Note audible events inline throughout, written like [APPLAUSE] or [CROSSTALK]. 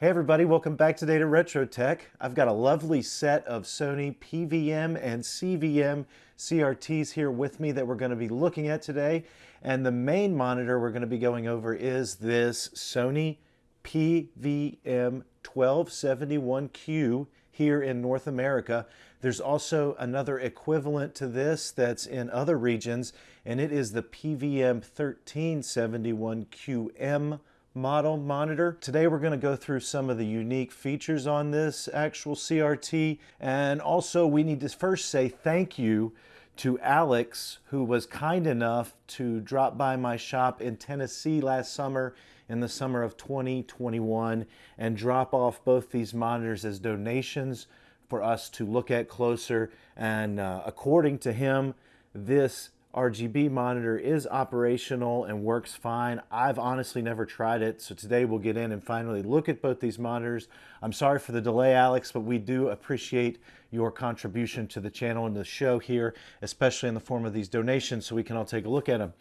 Hey everybody, welcome back today to Retro Tech. I've got a lovely set of Sony PVM and CVM CRTs here with me that we're going to be looking at today. And the main monitor we're going to be going over is this Sony PVM 1271Q here in North America. There's also another equivalent to this that's in other regions, and it is the PVM 1371QM model monitor. Today we're going to go through some of the unique features on this actual CRT and also we need to first say thank you to Alex who was kind enough to drop by my shop in Tennessee last summer in the summer of 2021 and drop off both these monitors as donations for us to look at closer and uh, according to him this RGB monitor is operational and works fine. I've honestly never tried it, so today we'll get in and finally look at both these monitors. I'm sorry for the delay, Alex, but we do appreciate your contribution to the channel and the show here, especially in the form of these donations, so we can all take a look at them.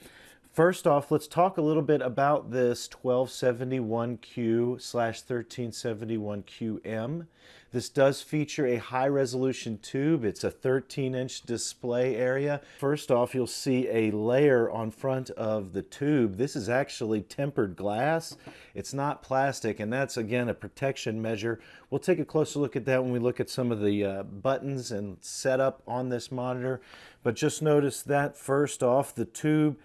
First off, let's talk a little bit about this 1271Q slash 1371QM. This does feature a high resolution tube. It's a 13 inch display area. First off, you'll see a layer on front of the tube. This is actually tempered glass. It's not plastic, and that's again a protection measure. We'll take a closer look at that when we look at some of the uh, buttons and setup on this monitor. But just notice that first off, the tube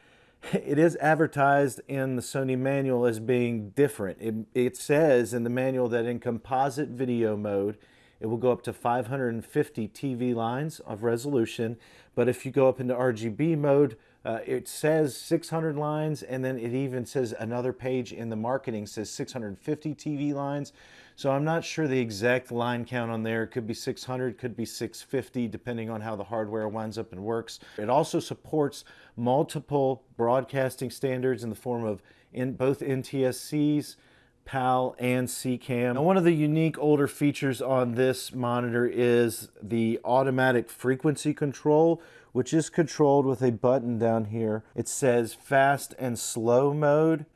it is advertised in the Sony manual as being different. It, it, says in the manual that in composite video mode, it will go up to 550 TV lines of resolution. But if you go up into RGB mode, uh, it says 600 lines, and then it even says another page in the marketing says 650 TV lines. So I'm not sure the exact line count on there. It could be 600, could be 650, depending on how the hardware winds up and works. It also supports multiple broadcasting standards in the form of in both NTSCs, PAL and SECAM. Now, one of the unique older features on this monitor is the automatic frequency control, which is controlled with a button down here. It says fast and slow mode.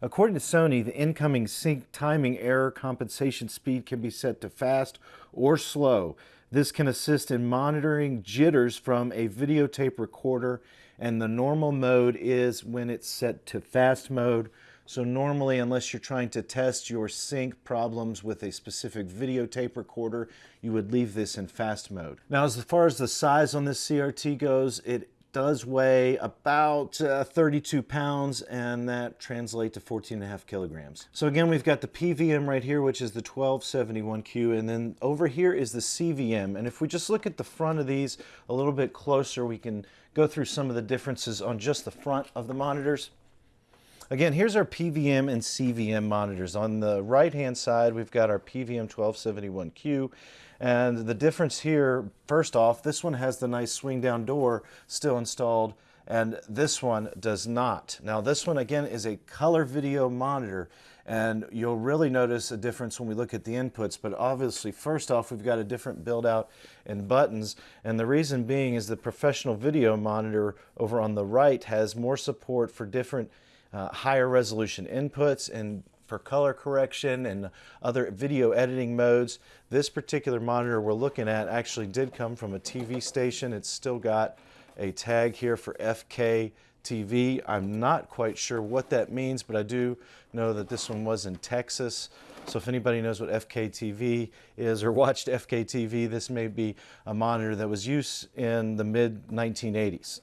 According to Sony, the incoming sync timing error compensation speed can be set to fast or slow. This can assist in monitoring jitters from a videotape recorder and the normal mode is when it's set to fast mode. So normally, unless you're trying to test your sync problems with a specific videotape recorder, you would leave this in fast mode. Now, as far as the size on this CRT goes, it does weigh about uh, 32 pounds and that translates to 14 and a half kilograms. So again, we've got the PVM right here, which is the 1271Q, and then over here is the CVM. And if we just look at the front of these a little bit closer, we can go through some of the differences on just the front of the monitors. Again, here's our PVM and CVM monitors. On the right-hand side, we've got our PVM 1271Q. And the difference here, first off, this one has the nice swing down door still installed and this one does not. Now this one again is a color video monitor and you'll really notice a difference when we look at the inputs but obviously first off we've got a different build out in buttons and the reason being is the professional video monitor over on the right has more support for different uh, higher resolution inputs and for color correction and other video editing modes. This particular monitor we're looking at actually did come from a TV station. It's still got a tag here for FK TV. I'm not quite sure what that means, but I do know that this one was in Texas. So if anybody knows what FKTV is or watched FKTV, this may be a monitor that was used in the mid 1980s.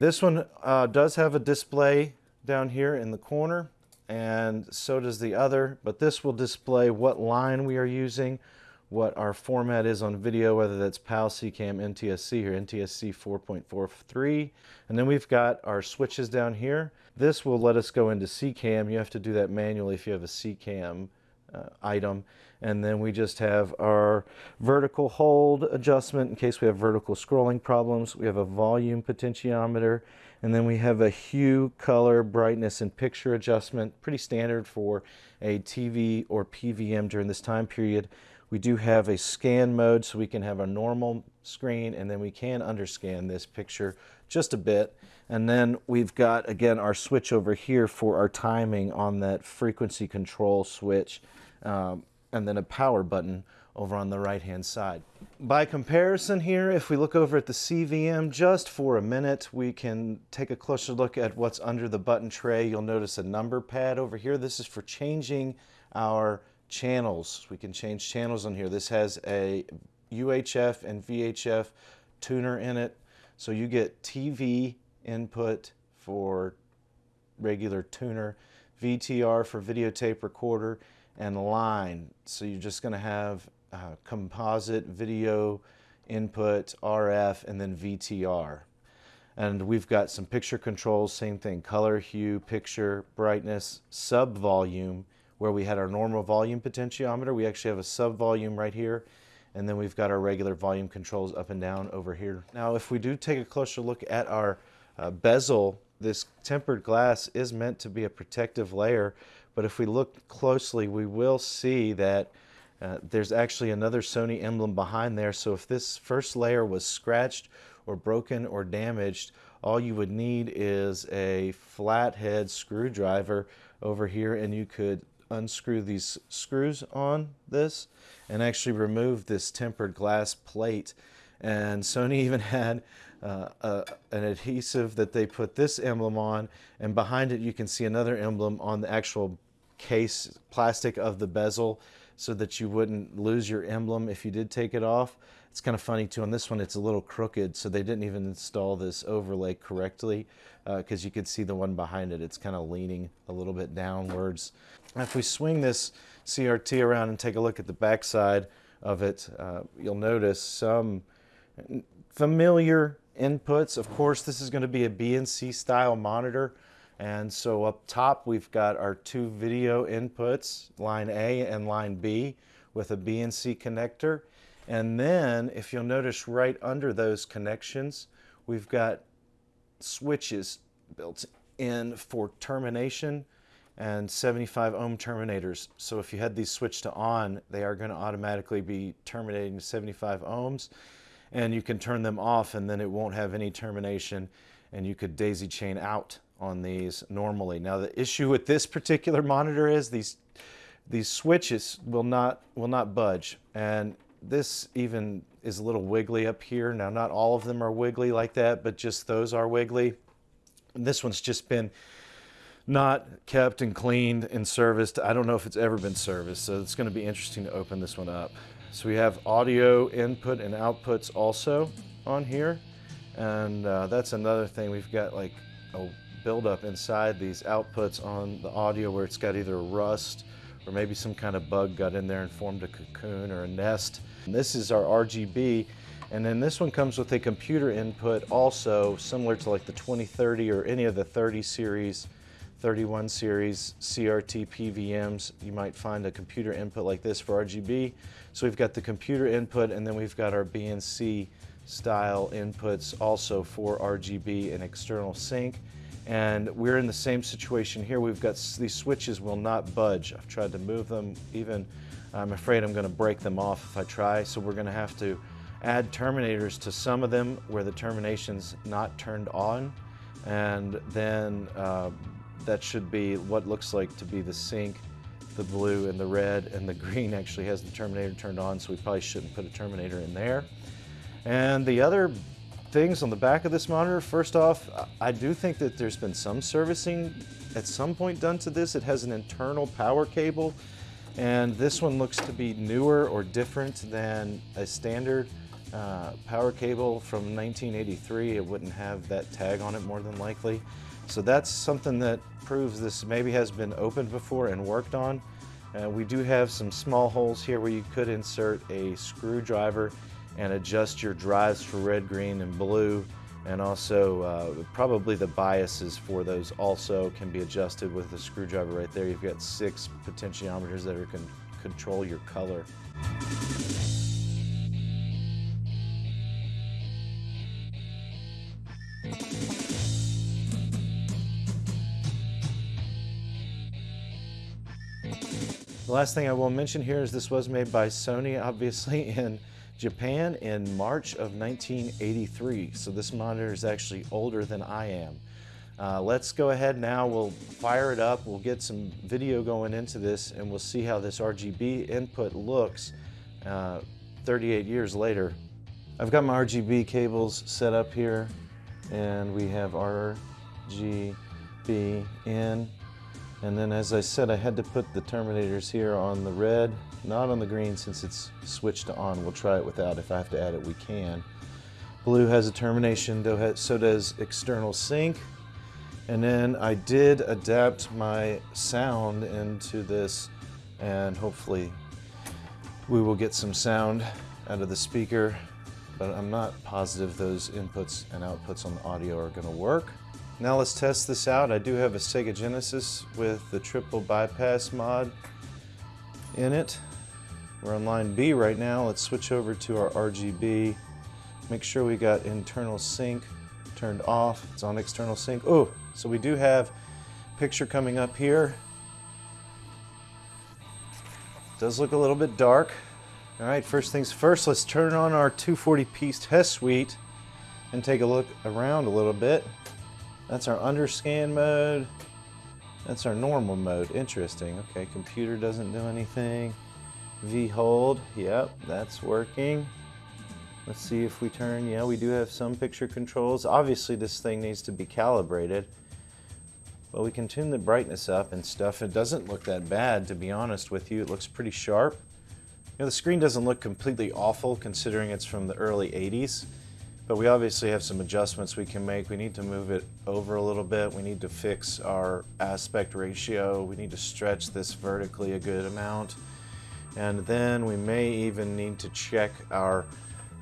This one uh, does have a display down here in the corner and so does the other, but this will display what line we are using, what our format is on video, whether that's PAL, SECAM, NTSC, or NTSC 4.43. And then we've got our switches down here. This will let us go into SECAM. You have to do that manually if you have a SECAM uh, item. And then we just have our vertical hold adjustment in case we have vertical scrolling problems. We have a volume potentiometer. And then we have a hue, color, brightness, and picture adjustment. Pretty standard for a TV or PVM during this time period. We do have a scan mode so we can have a normal screen and then we can underscan this picture just a bit. And then we've got, again, our switch over here for our timing on that frequency control switch, um, and then a power button over on the right-hand side. By comparison here, if we look over at the CVM just for a minute, we can take a closer look at what's under the button tray. You'll notice a number pad over here. This is for changing our channels. We can change channels on here. This has a UHF and VHF tuner in it. So you get TV input for regular tuner, VTR for videotape recorder, and line. So you're just going to have uh, composite video input, RF, and then VTR. And we've got some picture controls, same thing, color, hue, picture, brightness, sub volume, where we had our normal volume potentiometer. We actually have a sub volume right here. And then we've got our regular volume controls up and down over here. Now, if we do take a closer look at our uh, bezel, this tempered glass is meant to be a protective layer, but if we look closely, we will see that uh, there's actually another Sony emblem behind there. So if this first layer was scratched or broken or damaged, all you would need is a flathead screwdriver over here and you could unscrew these screws on this and actually remove this tempered glass plate. And Sony [LAUGHS] even had uh, uh, an adhesive that they put this emblem on and behind it you can see another emblem on the actual case plastic of the bezel so that you wouldn't lose your emblem if you did take it off. It's kind of funny too, on this one it's a little crooked so they didn't even install this overlay correctly because uh, you could see the one behind it, it's kind of leaning a little bit downwards. If we swing this CRT around and take a look at the back side of it, uh, you'll notice some familiar inputs. Of course, this is going to be a BNC style monitor. And so up top, we've got our two video inputs, line A and line B, with a BNC connector. And then, if you'll notice right under those connections, we've got switches built in for termination and 75 ohm terminators. So if you had these switched to on, they are going to automatically be terminating 75 ohms and you can turn them off and then it won't have any termination and you could daisy chain out on these normally. Now the issue with this particular monitor is these these switches will not will not budge and this even is a little wiggly up here. Now not all of them are wiggly like that but just those are wiggly. And this one's just been not kept and cleaned and serviced. I don't know if it's ever been serviced so it's going to be interesting to open this one up. So we have audio input and outputs also on here. And uh, that's another thing. We've got like a buildup inside these outputs on the audio where it's got either rust or maybe some kind of bug got in there and formed a cocoon or a nest. And this is our RGB. And then this one comes with a computer input also similar to like the 2030 or any of the 30 series 31 series CRT PVMs, you might find a computer input like this for RGB. So we've got the computer input and then we've got our BNC style inputs also for RGB and external sync. And we're in the same situation here. We've got these switches will not budge. I've tried to move them even. I'm afraid I'm going to break them off if I try. So we're going to have to add terminators to some of them where the termination's not turned on and then uh, that should be what looks like to be the sync, the blue and the red, and the [LAUGHS] green actually has the terminator turned on, so we probably shouldn't put a terminator in there. And the other things on the back of this monitor, first off, I do think that there's been some servicing at some point done to this. It has an internal power cable, and this one looks to be newer or different than a standard uh, power cable from 1983. It wouldn't have that tag on it more than likely. So that's something that proves this maybe has been opened before and worked on. Uh, we do have some small holes here where you could insert a screwdriver and adjust your drives for red, green, and blue. And also uh, probably the biases for those also can be adjusted with the screwdriver right there. You've got six potentiometers that are can control your color. The last thing I will mention here is this was made by Sony, obviously, [LAUGHS] in Japan in March of 1983. So this monitor is actually older than I am. Uh, let's go ahead now, we'll fire it up, we'll get some video going into this and we'll see how this RGB input looks uh, 38 years later. I've got my RGB cables set up here and we have RGB in and then as I said I had to put the terminators here on the red, not on the green since it's switched to on. We'll try it without, if I have to add it we can. Blue has a termination, so does external sync. And then I did adapt my sound into this and hopefully we will get some sound out of the speaker, but I'm not positive those inputs and outputs on the audio are gonna work. Now let's test this out. I do have a Sega Genesis with the triple bypass mod in it. We're on line B right now. Let's switch over to our RGB. Make sure we got internal sync turned off. It's on external sync. Oh, so we do have picture coming up here. Does look a little bit dark. All right, first things first, let's turn on our 240p test suite and take a look around a little bit. That's our underscan mode. That's our normal mode. Interesting. Okay, computer doesn't do anything. V hold. Yep, that's working. Let's see if we turn. Yeah, we do have some picture controls. Obviously, this thing needs to be calibrated. But we can tune the brightness up and stuff. It doesn't look that bad, to be honest with you. It looks pretty sharp. You know, the screen doesn't look completely awful considering it's from the early 80s. But we obviously have some adjustments we can make. We need to move it over a little bit. We need to fix our aspect ratio. We need to stretch this vertically a good amount. And then we may even need to check our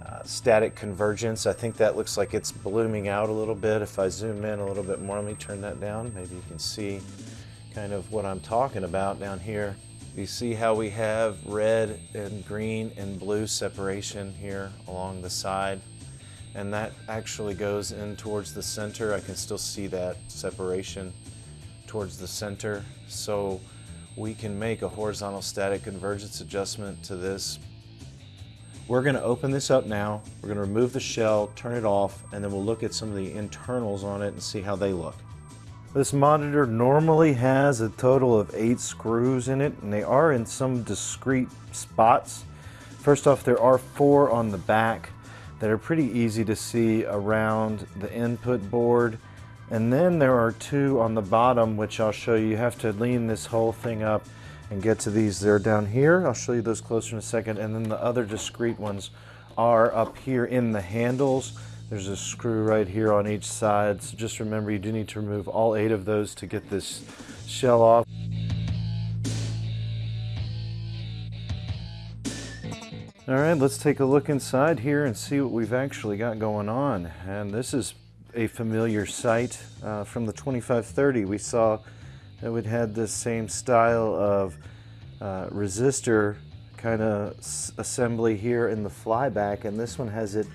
uh, static convergence. I think that looks like it's blooming out a little bit. If I zoom in a little bit more, let me turn that down. Maybe you can see kind of what I'm talking about down here. You see how we have red and green and blue separation here along the side and that actually goes in towards the center. I can still see that separation towards the center. So we can make a horizontal static convergence adjustment to this. We're going to open this up now. We're going to remove the shell, turn it off, and then we'll look at some of the internals on it and see how they look. This monitor normally has a total of eight screws in it, and they are in some discrete spots. First off, there are four on the back that are pretty easy to see around the input board. And then there are two on the bottom, which I'll show you. You have to lean this whole thing up and get to these. They're down here. I'll show you those closer in a second. And then the other discrete ones are up here in the handles. There's a screw right here on each side. So just remember you do need to remove all eight of those to get this shell off. All right, let's take a look inside here and see what we've actually got going on. And this is a familiar sight uh, from the 2530. We saw that it had this same style of uh, resistor kind of assembly here in the flyback, and this one has it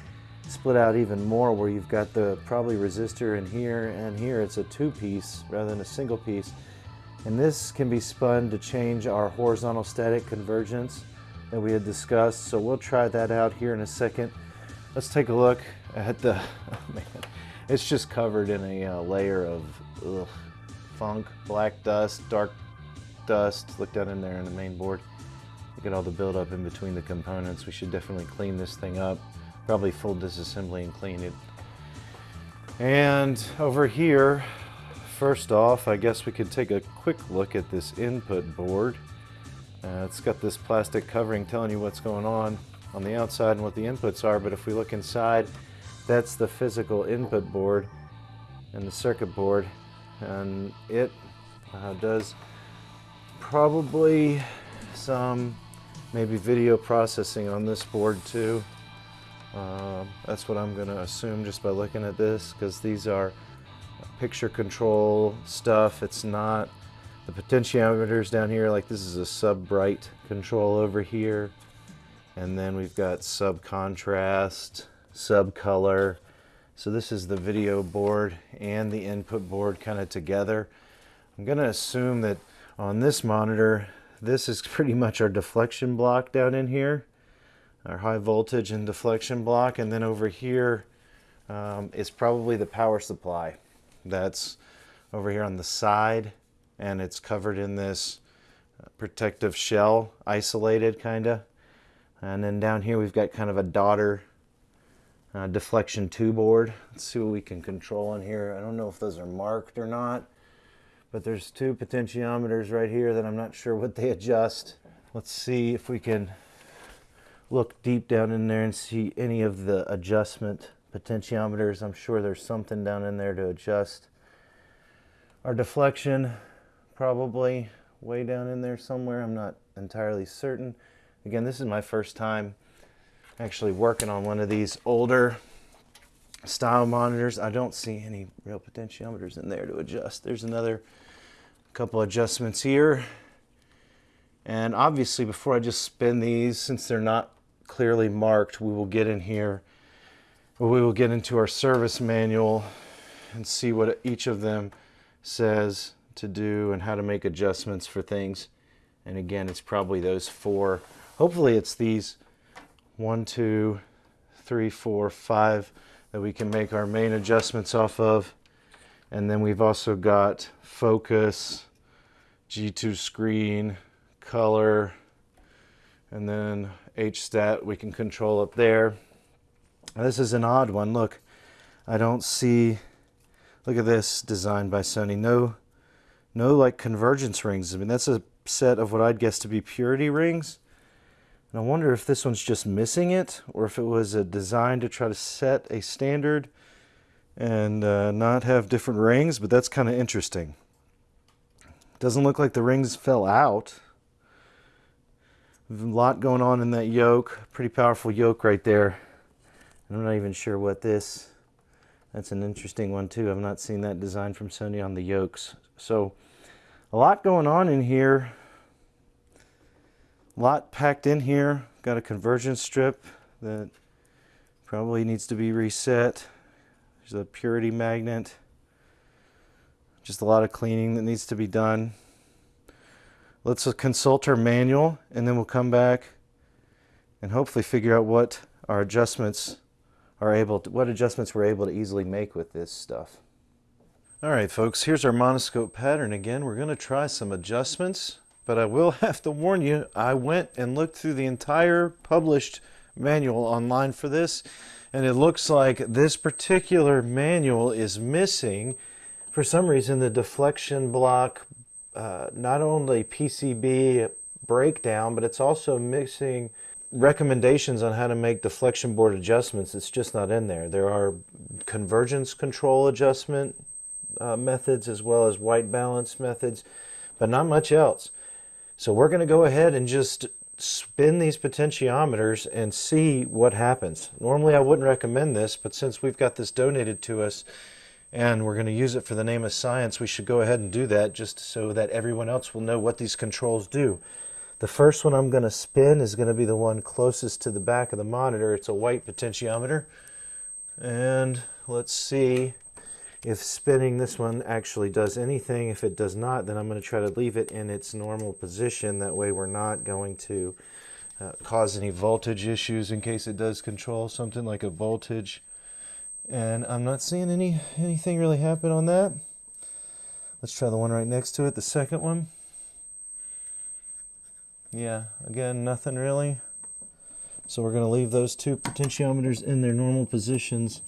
split out even more where you've got the probably resistor in here and here. It's a two-piece rather than a single piece. And this can be spun to change our horizontal static convergence that we had discussed. So we'll try that out here in a second. Let's take a look at the, [LAUGHS] oh man, it's just covered in a uh, layer of ugh, funk, black dust, dark dust. Look down in there in the main board. Look at all the buildup in between the components. We should definitely clean this thing up. Probably full disassembly and clean it. And over here, first off, I guess we could take a quick look at this input board. Uh, it's got this plastic covering telling you what's going on on the outside and what the inputs are, but if we look inside, that's the physical input board and the circuit board, and it uh, does probably some maybe video processing on this board too. Uh, that's what I'm going to assume just by looking at this because these are picture control stuff. It's not the potentiometers down here, like this is a sub-bright control over here. And then we've got sub-contrast, sub-color. So this is the video board and the input board kind of together. I'm going to assume that on this monitor, this is [LAUGHS] pretty much our deflection block down in here. our high voltage and deflection block. And then over here um, is probably the power supply. That's over here on the side and it's covered in this protective shell, isolated kinda. And then down here we've got kind of a daughter uh, deflection two board. Let's see what we can control on here. I don't know if those are marked or not, but there's two potentiometers right here that I'm not sure what they adjust. Let's see if we can look deep down in there and see any of the adjustment potentiometers. I'm sure there's something down in there to adjust. Our deflection probably way down in there somewhere. I'm not entirely certain. Again, this is my first time actually working on one of these older style monitors. I don't see any real potentiometers in there to adjust. There's another couple adjustments here. And obviously before I just spin these, since they're not clearly marked, we will get in here, we will get into our service manual and see what each of them says to do and how to make adjustments for things. And again, it's probably those four. Hopefully it's these one, two, three, four, five that we can make our main adjustments off of. And then we've also got focus, G2 screen, color, and then HStat we can control up there. Now, this is an odd one. Look, I don't see, look at this designed by Sony. No, no like convergence rings. I mean, that's a set of what I'd guess to be purity rings. And I wonder if this one's just missing it or if it was a design to try to set a standard and uh, not have different rings, but that's kind of interesting. Doesn't look like the rings fell out. A lot going on in that yoke. Pretty powerful yoke right there. I'm not even sure what this, that's an interesting one too. I've not seen that design from Sony on the yokes. So a lot going on in here lot packed in here. Got a convergence strip that probably needs to be reset. There's a purity magnet. Just a lot of cleaning that needs to be done. Let's consult our manual and then we'll come back and hopefully figure out what our adjustments are able to, what adjustments we're able to easily make with this stuff. All right, folks, here's our monoscope pattern again. We're going to try some adjustments but I will [LAUGHS] have to warn you, I went and looked through the entire published manual online for this, and it looks like this particular manual is missing, for some reason, the deflection block, uh, not only PCB breakdown, but it's also missing recommendations on how to make deflection board adjustments. It's just not in there. There are convergence control adjustment uh, methods as well as white balance methods, but not much else. So we're going to go ahead and just spin these potentiometers and see what happens. Normally I wouldn't recommend this, but since we've got this donated to us and we're going to use it for the name of science, we should go ahead and do that just so that everyone else will know what these controls do. The first one I'm going to spin is going to be the one closest to the back of the monitor. It's a white potentiometer. And let's see if spinning this one actually does anything. If it does not, then I'm going to try to leave it in its normal position. That way we're not going to uh, cause any voltage issues in case it does control something like a voltage. And I'm not seeing any anything really happen on that. Let's try the one right next to it, the second one. Yeah, again, nothing really. So we're going to leave those two potentiometers in their normal positions.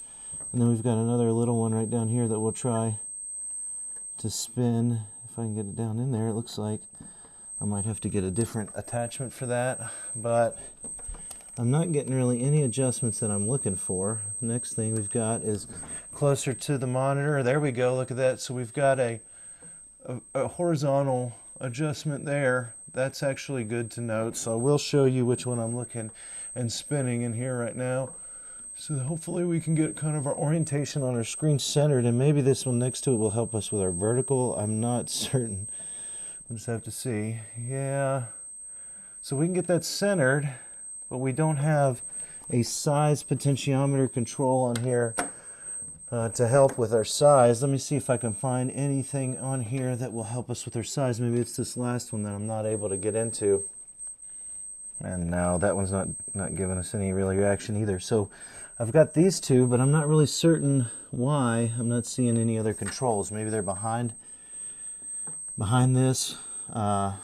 And then we've got another little one right down here that we'll try to spin. If I can get it down in there, it looks like I might have to get a different attachment for that. But I'm not getting really any adjustments that I'm looking for. The next thing we've got is closer to the monitor. There we go, look at that. So we've got a, a, a horizontal adjustment there. That's actually good to note. So I will show you which one I'm looking and spinning in here right now. So hopefully we can get kind of our orientation on our screen centered and maybe this one next to it will help us with our vertical. I'm not [LAUGHS] certain. We'll just have to see. Yeah. So we can get that centered, but we don't have a size potentiometer control on here uh, to help with our size. Let me see if I can find anything on here that will help us with our size. Maybe it's this last one that I'm not able to get into. And now that one's not, not giving us any real reaction either. So I've got these two, but I'm not really certain why. I'm not seeing any other controls. Maybe they're behind behind this uh,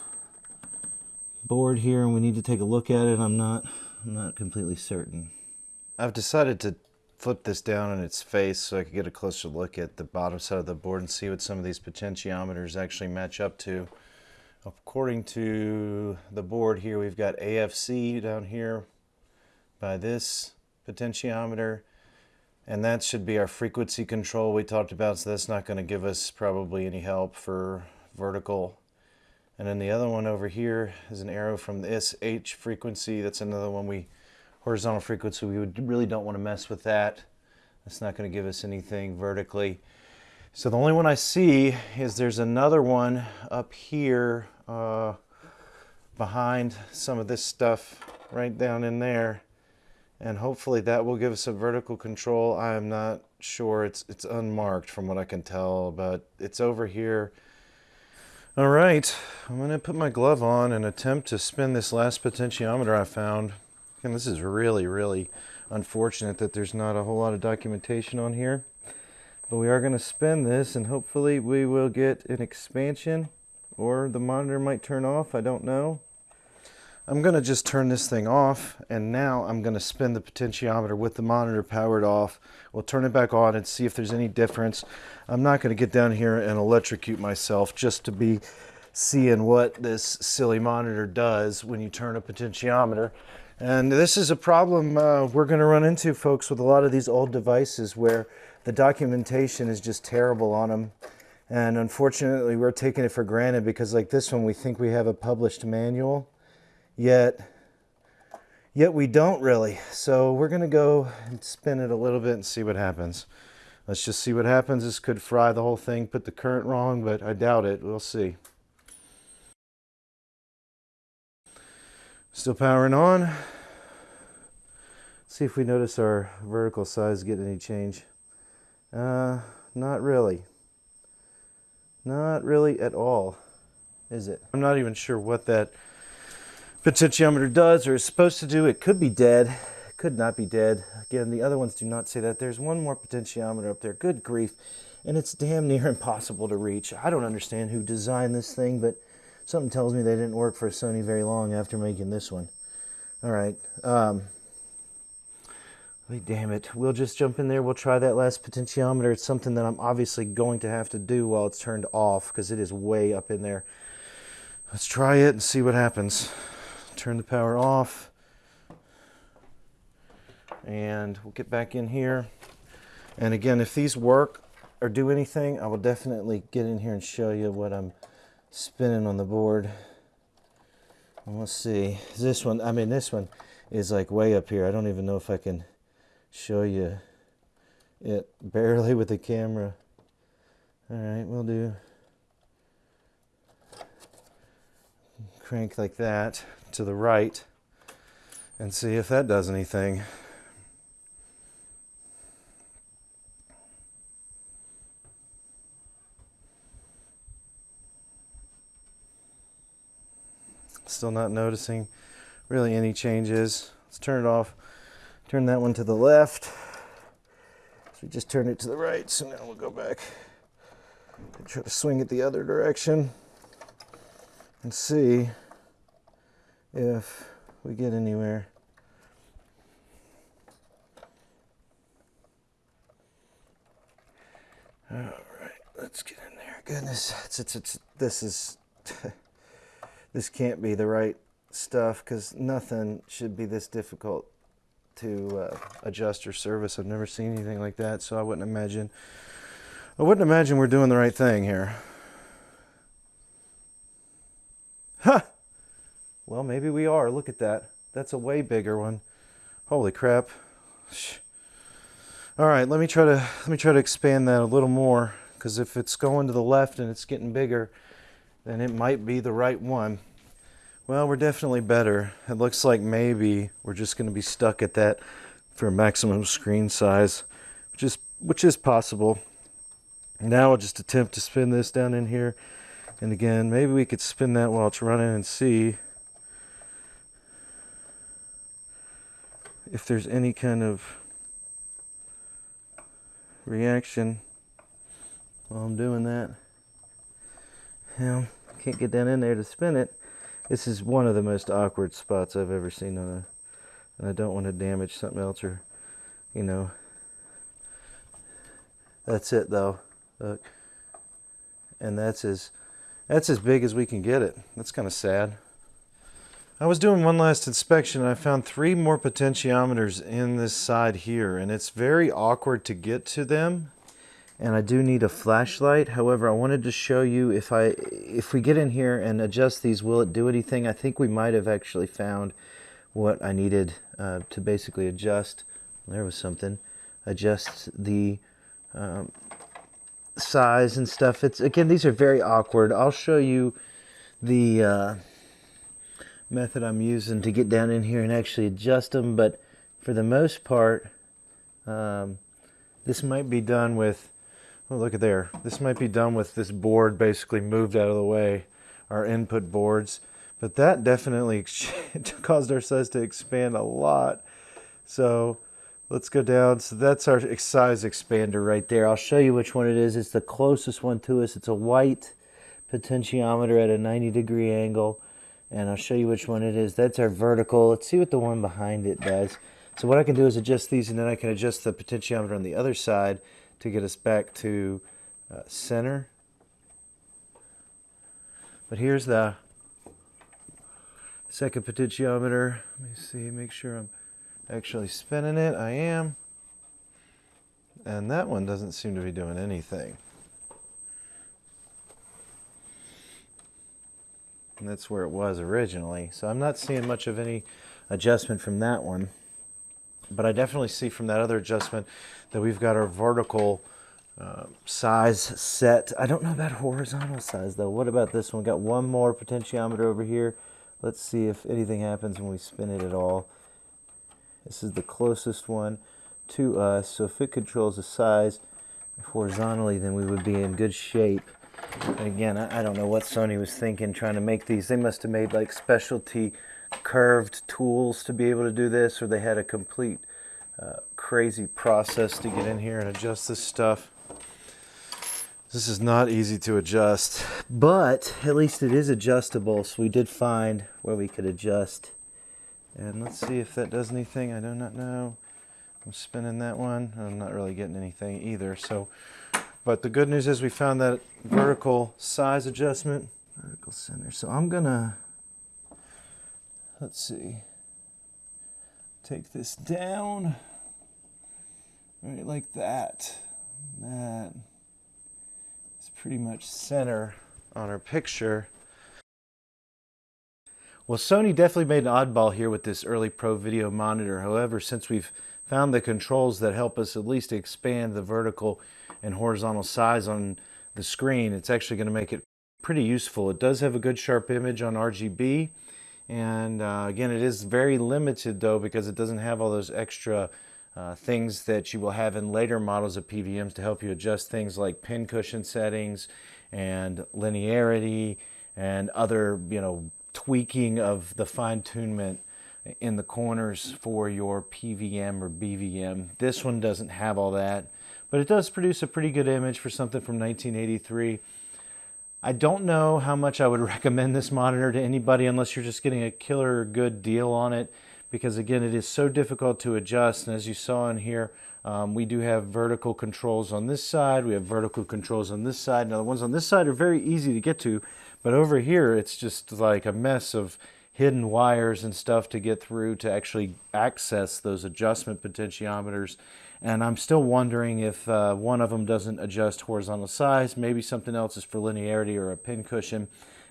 board here and we need to take a look at it. I'm not, I'm not completely certain. I've decided to flip this down on its face so I could get a closer look at the bottom side of the board and see what some of these potentiometers actually match up to. According to the board here, we've got AFC down here by this potentiometer, and that should be our frequency control we talked about, so that's not going to give us probably any help for vertical. And then the other one over here is an arrow from this H frequency. That's another one we horizontal frequency. We would, really don't want to mess with that. That's not going to give us anything vertically. So the only one I see is there's another one up here uh, behind some of this stuff right down in there. And hopefully that will give us a vertical control. I am not sure. It's, it's unmarked from what I can tell, but it's over here. All right, I'm gonna put my glove on and attempt to spin this last potentiometer I found. And this is really, really unfortunate that there's not a whole lot of documentation on here. But we are gonna spin this and hopefully we will get an expansion or the monitor might turn off, I don't know. I'm going to just turn this thing off and now I'm going to spin the potentiometer with the monitor powered off. We'll turn it back on and see if there's any difference. I'm not going to get down here and electrocute myself just to be seeing what this silly monitor does when you turn a potentiometer. And this is a problem uh, we're going to run into, folks, with a lot of these old devices where the documentation is just terrible on them. And unfortunately, we're taking it for granted because like this one, we think we have a published manual yet yet we don't really. So we're gonna go and spin it a little bit and see what happens. Let's just see what happens. This could fry the whole thing, put the current wrong, but I doubt it. We'll see. Still powering on. See if we notice our vertical size get any change. Uh, not really. Not really at all, is it? I'm not even sure what that potentiometer does or is supposed to do. It could be dead, could not be dead. Again, the other ones do not say that. There's one more potentiometer up there. Good grief. And it's damn [LAUGHS] near impossible to reach. I don't understand who designed this thing, but something tells me they didn't work for Sony very long after making this one. All right. Um, damn it. We'll just jump in there. We'll try that last potentiometer. It's something that I'm obviously going to have to do while it's turned off because it is way up in there. Let's try it and see what happens turn the power off. And we'll get back in here. And again if these work or do anything I will definitely get in here and show you what I'm spinning on the board. And let's see. This one I mean this one is like way up here. I don't even know if I can show you it barely with the camera. All right we'll do crank like that to the right and see if that does anything. Still not noticing really any changes. Let's turn it off. Turn that one to the left. So we just turned it to the right, so now we'll go back and try to swing it the other direction and see if we get anywhere. All right, let's get in there. Goodness, it's, it's, it's this is, [LAUGHS] this can't be the right stuff because nothing should be this difficult to uh, adjust or service. I've never seen anything like that, so I wouldn't imagine, I wouldn't imagine we're doing the right thing here. Huh! Well, maybe we are. Look at that. That's a way bigger one. Holy crap. All right, let me try to let me try to expand that a little more because if it's going to the left and it's getting bigger, then it might be the right one. Well, we're definitely better. It looks like maybe we're just going to be stuck at that for maximum screen size, which is which is possible. Now I'll just attempt to spin this down in here. And again, maybe we could spin that while it's running and see if there's any kind of reaction while I'm doing that. Yeah, can't get down in there to spin it. This is one of the most awkward spots I've ever seen on a, and I don't want to damage something else or, you know. That's it though, look. And that's as, that's as big as we can get it. That's kind of sad. I was doing one last inspection and I found three more potentiometers in this side here and it's very awkward to get to them and I do need a flashlight. However I wanted to show you if I if we get in here and adjust these will it do anything? I think we might have actually found what I needed uh, to basically adjust. There was something. Adjust the um, size and stuff. It's again these are very awkward. I'll show you the uh, method I'm using to get down in here and actually adjust them but for the most part um, this might be done with oh look at there. This might be done with this board basically moved out of the way our input boards. But that definitely [LAUGHS] caused our size to expand a lot. So let's go down. So that's our size expander right there. I'll show you which one it is. It's the closest one to us. It's a white potentiometer at a 90 degree angle and I'll show you which one it is. That's our vertical. Let's see what the one behind it does. So what I can do is adjust these and then I can adjust the potentiometer on the other side to get us back to uh, center. But here's the second potentiometer. Let me see, make sure I'm actually spinning it. I am. And that one doesn't seem to be doing anything. And that's where it was originally. So I'm not seeing much of any adjustment from that one. But I definitely see from that other adjustment that we've got our vertical uh, size set. I don't know about horizontal size though. What about this one? Got one more potentiometer over here. Let's see if anything happens when we spin it at all. This is the closest one to us. So if it controls the size horizontally, then we would be in good shape. Again, I, I don't know what Sony was thinking trying to make these. They must have made like specialty curved tools to be able to do this, or they had a complete uh, crazy process to get in here and adjust this stuff. This is not easy to adjust, but at least it is adjustable. So we did find where we could adjust. And let's see if that does anything. I do not know. I'm spinning that one. I'm not really getting anything either. So but the good news is we found that vertical size adjustment, vertical center. So I'm gonna, let's see, take this down, right like that. That is pretty much center on our picture. Well, Sony definitely made an oddball here with this early Pro Video monitor. However, since we've found the controls that help us at least expand the vertical and horizontal size on the screen, it's actually going to make it pretty useful. It does have a good sharp image on RGB. And uh, again, it is very limited though because it doesn't have all those extra uh, things that you will have in later models of PVMs to help you adjust things like pin cushion settings and linearity and other, you know, tweaking of the fine tunement in the corners for your PVM or BVM. This one doesn't have all that. But it does produce a pretty good image for something from 1983. I don't know how much I would [LAUGHS] recommend this monitor to anybody unless you're just getting a killer good deal on it because again it is so difficult to adjust and as you saw in here um, we do have vertical controls on this side we have vertical controls on this side now the ones on this side are very easy to get to but over here it's just like a mess of hidden wires and stuff to get through to actually access those adjustment potentiometers and I'm still wondering if uh, one of them doesn't adjust horizontal size. Maybe something else is for linearity or a pin cushion.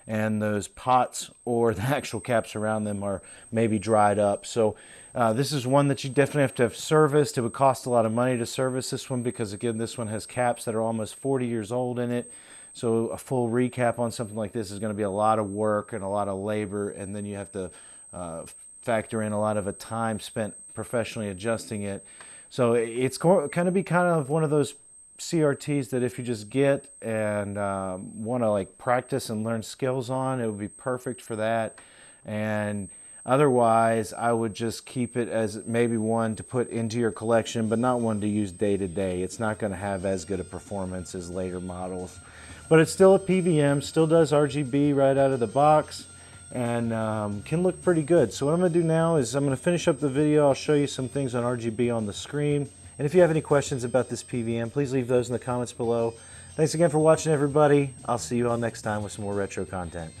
And those pots or [LAUGHS] the actual caps around them are maybe dried up. So uh, this is one that you definitely have to have serviced. It would cost a lot of money to service this one because again, this one has caps that are almost 40 years old in it. So a full recap on something like this is going to be a lot of work and a lot of labor. And then you have to uh, factor in a lot of a time spent professionally adjusting it. So it's going to be kind of one of those CRTs that if you just get and um, want to like practice and learn skills on, it would be perfect for that. And Otherwise, I would just keep it as maybe one to put into your collection, but not one to use day to day. It's not going to have as good a performance as later models. But it's still a PVM, still does RGB right out of the box, and um, can look pretty good. So what I'm to do now is I'm going to finish up the video. I'll show you some things on RGB on the screen. And if you have any questions about this PVM, please leave those in the comments below. Thanks again for watching, everybody. I'll see you all next time with some more retro content.